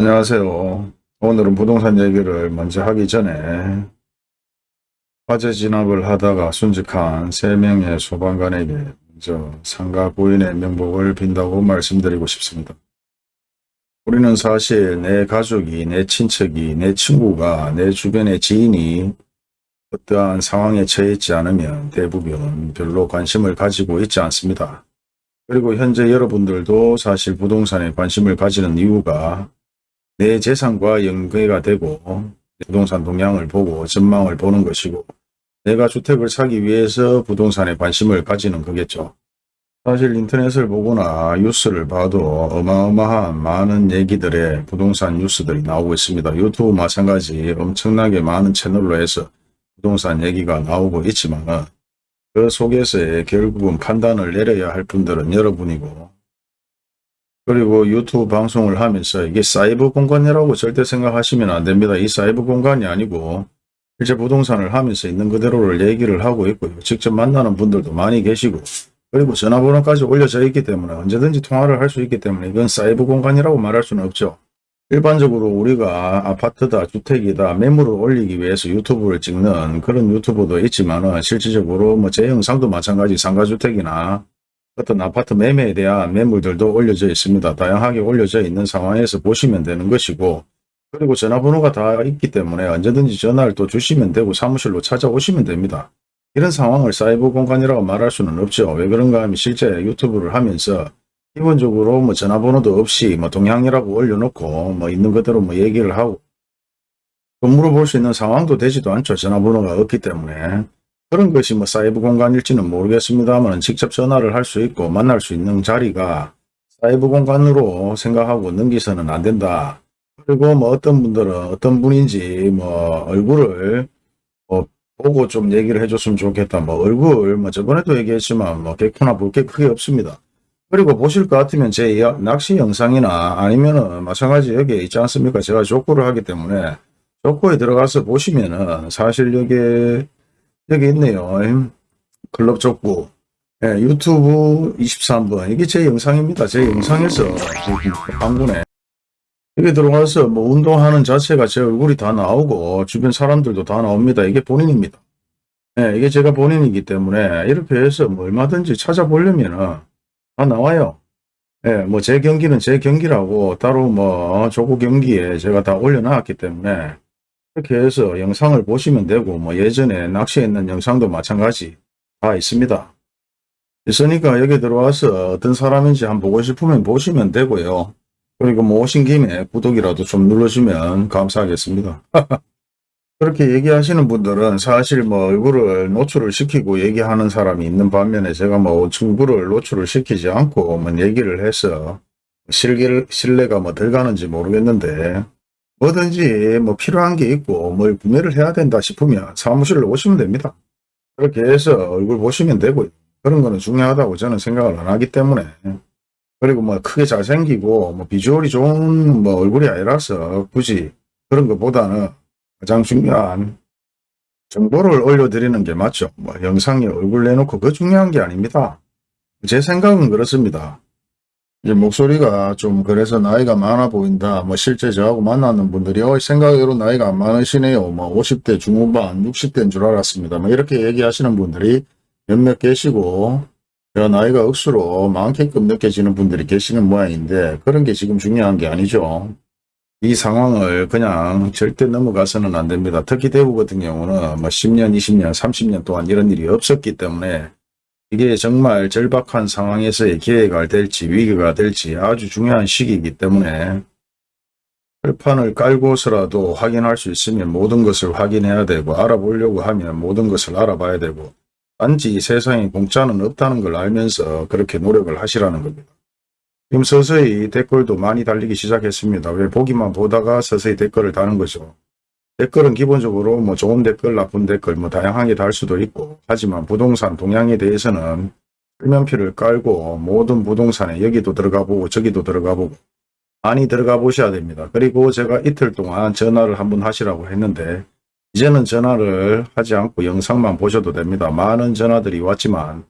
안녕하세요. 오늘은 부동산 얘기를 먼저 하기 전에 화재 진압을 하다가 순직한 3명의 소방관에게 먼저 상가 부인의 명복을 빈다고 말씀드리고 싶습니다. 우리는 사실 내 가족이, 내 친척이, 내 친구가, 내 주변의 지인이 어떠한 상황에 처해 있지 않으면 대부분 별로 관심을 가지고 있지 않습니다. 그리고 현재 여러분들도 사실 부동산에 관심을 가지는 이유가 내 재산과 연계가 되고 부동산 동향을 보고 전망을 보는 것이고 내가 주택을 사기 위해서 부동산에 관심을 가지는 거겠죠. 사실 인터넷을 보거나 뉴스를 봐도 어마어마한 많은 얘기들의 부동산 뉴스들이 나오고 있습니다. 유튜브 마찬가지 엄청나게 많은 채널로 해서 부동산 얘기가 나오고 있지만 그 속에서의 결국은 판단을 내려야 할 분들은 여러분이고 그리고 유튜브 방송을 하면서 이게 사이버 공간이라고 절대 생각하시면 안 됩니다. 이 사이버 공간이 아니고 실제 부동산을 하면서 있는 그대로를 얘기를 하고 있고요. 직접 만나는 분들도 많이 계시고 그리고 전화번호까지 올려져 있기 때문에 언제든지 통화를 할 수 있기 때문에 이건 사이버 공간이라고 말할 수는 없죠. 일반적으로 우리가 아파트다 주택이다 매물을 올리기 위해서 유튜브를 찍는 그런 유튜브도 있지만 실질적으로 뭐 제 영상도 마찬가지 상가주택이나 어떤 아파트 매매에 대한 매물들도 올려져 있습니다. 다양하게 올려져 있는 상황에서 보시면 되는 것이고 그리고 전화번호가 다 있기 때문에 언제든지 전화를 또 주시면 되고 사무실로 찾아오시면 됩니다. 이런 상황을 사이버 공간이라고 말할 수는 없죠. 왜 그런가 하면 실제 유튜브를 하면서 기본적으로 뭐 전화번호도 없이 뭐 동향이라고 올려놓고 뭐 있는 그대로 뭐 얘기를 하고 또 물어볼 수 있는 상황도 되지도 않죠. 전화번호가 없기 때문에 그런 것이 뭐 사이버 공간일지는 모르겠습니다만 직접 전화를 할 수 있고 만날 수 있는 자리가 사이버 공간으로 생각하고 넘기서는 안 된다. 그리고 뭐 어떤 분들은 어떤 분인지 뭐 얼굴을 뭐 보고 좀 얘기를 해줬으면 좋겠다. 뭐 얼굴 뭐 저번에도 얘기했지만 뭐 개코나 볼 게 크게 없습니다. 그리고 보실 것 같으면 제 낚시 영상이나 아니면은 마찬가지 여기에 있지 않습니까? 제가 족구를 하기 때문에 족구에 들어가서 보시면은 사실 여기 여기 있네요. 클럽 족구. 예, 유튜브 23번. 이게 제 영상입니다. 제 영상에서 방군에 여기 들어가서 뭐 운동하는 자체가 제 얼굴이 다 나오고 주변 사람들도 다 나옵니다. 이게 본인입니다. 예, 이게 제가 본인이기 때문에 이렇게 해서 뭐 얼마든지 찾아보려면은 다 나와요. 예, 뭐 제 경기는 제 경기라고 따로 뭐 조구 경기에 제가 다 올려놨기 때문에 이렇게 해서 영상을 보시면 되고 뭐 예전에 낚시했는 영상도 마찬가지 다 있습니다. 있으니까 여기 들어와서 어떤 사람인지 한번 보고 싶으면 보시면 되고요. 그리고 뭐 오신 김에 구독이라도 좀 눌러주면 감사하겠습니다. 그렇게 얘기하시는 분들은 사실 뭐 얼굴을 노출을 시키고 얘기하는 사람이 있는 반면에 제가 뭐 친구를 노출을 시키지 않고 뭐 얘기를 해서 실기를, 신뢰가 뭐 들가는지 모르겠는데 뭐든지 뭐 필요한 게 있고 뭘 구매를 해야 된다 싶으면 사무실로 오시면 됩니다. 그렇게 해서 얼굴 보시면 되고 그런 거는 중요하다고 저는 생각을 안 하기 때문에 그리고 뭐 크게 잘생기고 뭐 비주얼이 좋은 뭐 얼굴이 아니라서 굳이 그런 것보다는 가장 중요한 정보를 올려드리는 게 맞죠. 뭐 영상에 얼굴 내놓고 그 중요한 게 아닙니다. 제 생각은 그렇습니다. 이제 목소리가 좀 그래서 나이가 많아 보인다. 뭐 실제 저하고 만나는 분들이 어 생각으로 나이가 안 많으시네요. 뭐 50대 중후반 60대인 줄 알았습니다. 뭐 이렇게 얘기하시는 분들이 몇몇 계시고 제가 나이가 억수로 많게끔 느껴지는 분들이 계시는 모양인데 그런 게 지금 중요한 게 아니죠. 이 상황을 그냥 절대 넘어가서는 안 됩니다. 특히 대구 같은 경우는 뭐 10년, 20년, 30년 동안 이런 일이 없었기 때문에 이게 정말 절박한 상황에서의 기회가 될지 위기가 될지 아주 중요한 시기이기 때문에 철판을 깔고서라도 확인할 수 있으면 모든 것을 확인해야 되고 알아보려고 하면 모든 것을 알아봐야 되고 단지 세상에 공짜는 없다는 걸 알면서 그렇게 노력을 하시라는 겁니다. 지금 서서히 댓글도 많이 달리기 시작했습니다. 왜 보기만 보다가 서서히 댓글을 다는 거죠. 댓글은 기본적으로 뭐 좋은 댓글, 나쁜 댓글 뭐 다양하게 달 수도 있고 하지만 부동산 동향에 대해서는 설명표를 깔고 모든 부동산에 여기도 들어가 보고 저기도 들어가 보고 많이 들어가 보셔야 됩니다. 그리고 제가 이틀 동안 전화를 한번 하시라고 했는데 이제는 전화를 하지 않고 영상만 보셔도 됩니다. 많은 전화들이 왔지만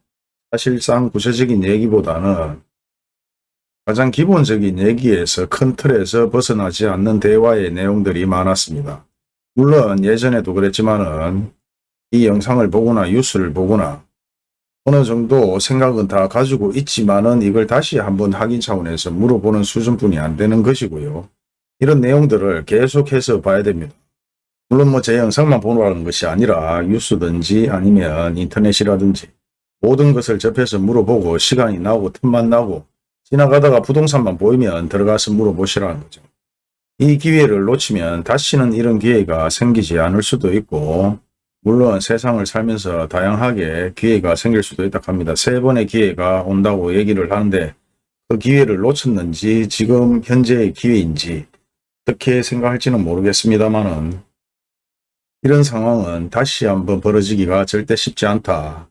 사실상 구체적인 얘기보다는 가장 기본적인 얘기에서 큰 틀에서 벗어나지 않는 대화의 내용들이 많았습니다. 물론 예전에도 그랬지만은 이 영상을 보거나 뉴스를 보거나 어느 정도 생각은 다 가지고 있지만은 이걸 다시 한번 확인 차원에서 물어보는 수준뿐이 안 되는 것이고요. 이런 내용들을 계속해서 봐야 됩니다. 물론 뭐 제 영상만 보라는 것이 아니라 뉴스든지 아니면 인터넷이라든지 모든 것을 접해서 물어보고 시간이 나고 틈만 나고 지나가다가 부동산만 보이면 들어가서 물어보시라는 거죠. 이 기회를 놓치면 다시는 이런 기회가 생기지 않을 수도 있고 물론 세상을 살면서 다양하게 기회가 생길 수도 있다 합니다. 세 번의 기회가 온다고 얘기를 하는데 그 기회를 놓쳤는지 지금 현재의 기회인지 어떻게 생각할지는 모르겠습니다만은 이런 상황은 다시 한번 벌어지기가 절대 쉽지 않다.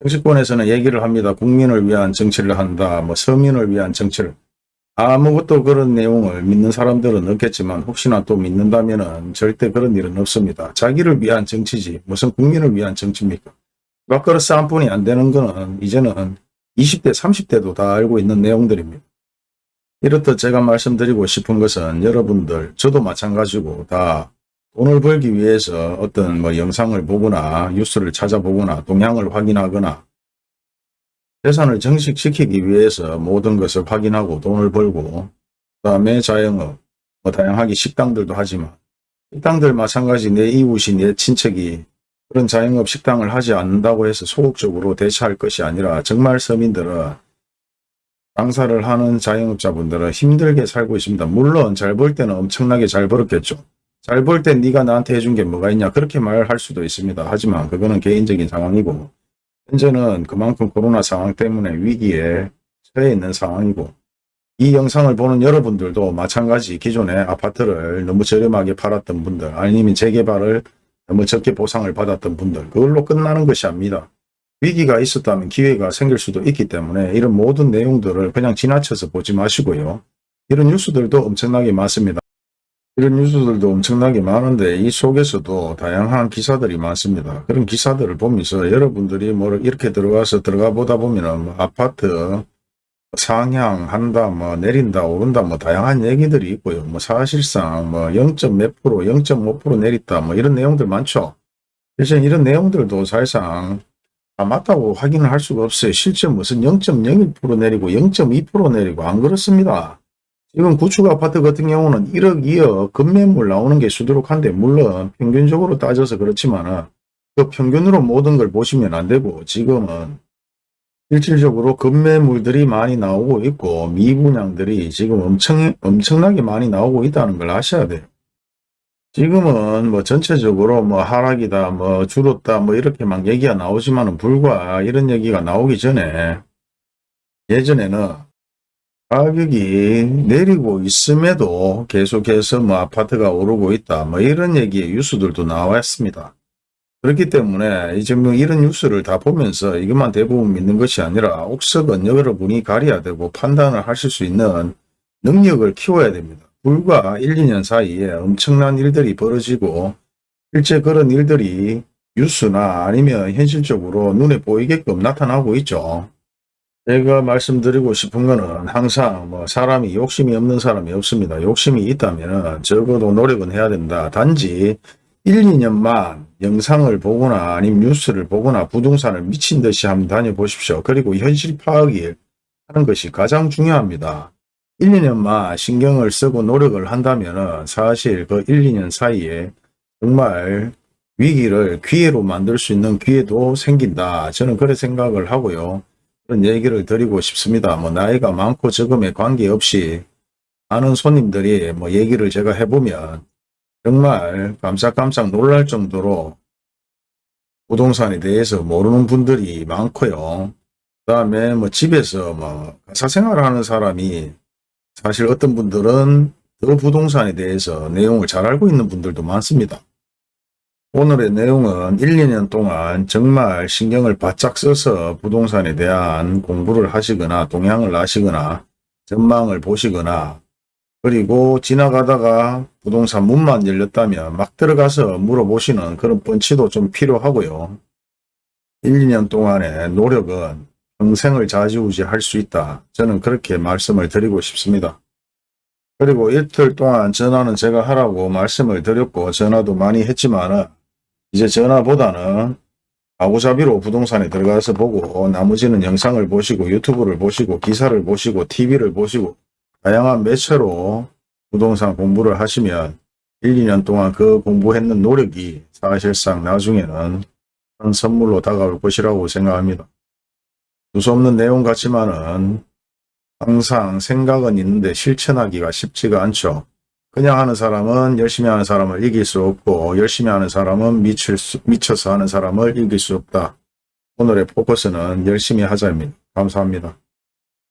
정치권에서는 얘기를 합니다. 국민을 위한 정치를 한다. 뭐 서민을 위한 정치를. 아무것도 그런 내용을 믿는 사람들은 없겠지만 혹시나 또 믿는다면 절대 그런 일은 없습니다. 자기를 위한 정치지 무슨 국민을 위한 정치입니까? 밥그릇 싸움뿐이 안 되는 거는 이제는 20대 30대도 다 알고 있는 내용들입니다. 이렇듯 제가 말씀드리고 싶은 것은 여러분들 저도 마찬가지고 다 돈을 벌기 위해서 어떤 뭐 영상을 보거나 뉴스를 찾아보거나 동향을 확인하거나 재산을 정식시키기 위해서 모든 것을 확인하고 돈을 벌고 그 다음에 자영업 뭐 다양하게 식당들도 하지만 식당들 마찬가지 내 이웃이 내 친척이 그런 자영업 식당을 하지 않는다고 해서 소극적으로 대처할 것이 아니라 정말 서민들은 장사를 하는 자영업자분들은 힘들게 살고 있습니다. 물론 잘 벌 때는 엄청나게 잘 벌었겠죠. 잘 벌 때 네가 나한테 해준 게 뭐가 있냐 그렇게 말할 수도 있습니다. 하지만 그거는 개인적인 상황이고 현재는 그만큼 코로나 상황 때문에 위기에 처해 있는 상황이고 이 영상을 보는 여러분들도 마찬가지 기존에 아파트를 너무 저렴하게 팔았던 분들 아니면 재개발을 너무 적게 보상을 받았던 분들 그걸로 끝나는 것이 아닙니다. 위기가 있었다면 기회가 생길 수도 있기 때문에 이런 모든 내용들을 그냥 지나쳐서 보지 마시고요. 이런 뉴스들도 엄청나게 많습니다. 이런 뉴스들도 엄청나게 많은데 이 속에서도 다양한 기사들이 많습니다. 그런 기사들을 보면서 여러분들이 뭐 이렇게 들어가서 들어가 보다 보면은 뭐 아파트 상향한다, 뭐 내린다, 오른다, 뭐 다양한 얘기들이 있고요. 뭐 사실상 뭐 0. 몇 프로, 0.5% 내렸다, 뭐 이런 내용들 많죠. 그래서 이런 내용들도 사실상 다 맞다고 확인을 할 수가 없어요. 실제 무슨 0.01% 내리고 0.2% 내리고 안 그렇습니다. 지금 구축 아파트 같은 경우는 1억, 2억 급매물 나오는 게 수두룩한데 물론 평균적으로 따져서 그렇지만 그 평균으로 모든 걸 보시면 안 되고 지금은 실질적으로 급매물들이 많이 나오고 있고 미분양들이 지금 엄청, 엄청나게 많이 나오고 있다는 걸 아셔야 돼요. 지금은 뭐 전체적으로 뭐 하락이다, 뭐 줄었다, 뭐 이렇게 막 얘기가 나오지만 은 불과 이런 얘기가 나오기 전에 예전에는 가격이 내리고 있음에도 계속해서 뭐 아파트가 오르고 있다, 뭐 이런 얘기의 뉴스들도 나왔습니다. 그렇기 때문에 이제 뭐 이런 뉴스를 다 보면서 이것만 대부분 믿는 것이 아니라 옥석은 여러분이 가려야 되고 판단을 하실 수 있는 능력을 키워야 됩니다. 불과 1, 2년 사이에 엄청난 일들이 벌어지고 실제 그런 일들이 뉴스나 아니면 현실적으로 눈에 보이게끔 나타나고 있죠. 제가 말씀드리고 싶은 거는 항상 뭐 사람이 욕심이 없는 사람이 없습니다. 욕심이 있다면 적어도 노력은 해야 된다. 단지 1, 2년만 영상을 보거나 아니면 뉴스를 보거나 부동산을 미친 듯이 한번 다녀보십시오. 그리고 현실 파악이 하는 것이 가장 중요합니다. 1, 2년만 신경을 쓰고 노력을 한다면 사실 그 1, 2년 사이에 정말 위기를 기회로 만들 수 있는 기회도 생긴다. 저는 그런 생각을 하고요. 그런 얘기를 드리고 싶습니다. 뭐 나이가 많고 적음에 관계없이 많은 손님들이 뭐 얘기를 제가 해보면 정말 깜짝깜짝 놀랄 정도로 부동산에 대해서 모르는 분들이 많고요. 그 다음에 뭐 집에서 뭐 가사 생활하는 사람이 사실 어떤 분들은 더 부동산에 대해서 내용을 잘 알고 있는 분들도 많습니다. 오늘의 내용은 1, 2년 동안 정말 신경을 바짝 써서 부동산에 대한 공부를 하시거나 동향을 아시거나 전망을 보시거나 그리고 지나가다가 부동산 문만 열렸다면 막 들어가서 물어보시는 그런 펀치도 좀 필요하고요. 1, 2년 동안의 노력은 평생을 좌지우지 할 수 있다. 저는 그렇게 말씀을 드리고 싶습니다. 그리고 이틀 동안 전화는 제가 하라고 말씀을 드렸고 전화도 많이 했지만 이제 전화보다는 아구잡이로 부동산에 들어가서 보고 나머지는 영상을 보시고 유튜브를 보시고 기사를 보시고 TV를 보시고 다양한 매체로 부동산 공부를 하시면 1, 2년 동안 그 공부했는 노력이 사실상 나중에는 큰 선물로 다가올 것이라고 생각합니다. 두서없는 내용 같지만은 항상 생각은 있는데 실천하기가 쉽지가 않죠. 그냥 하는 사람은 열심히 하는 사람을 이길 수 없고 열심히 하는 사람은 미칠 수, 미쳐서 하는 사람을 이길 수 없다. 오늘의 포커스는 열심히 하자입니다. 감사합니다.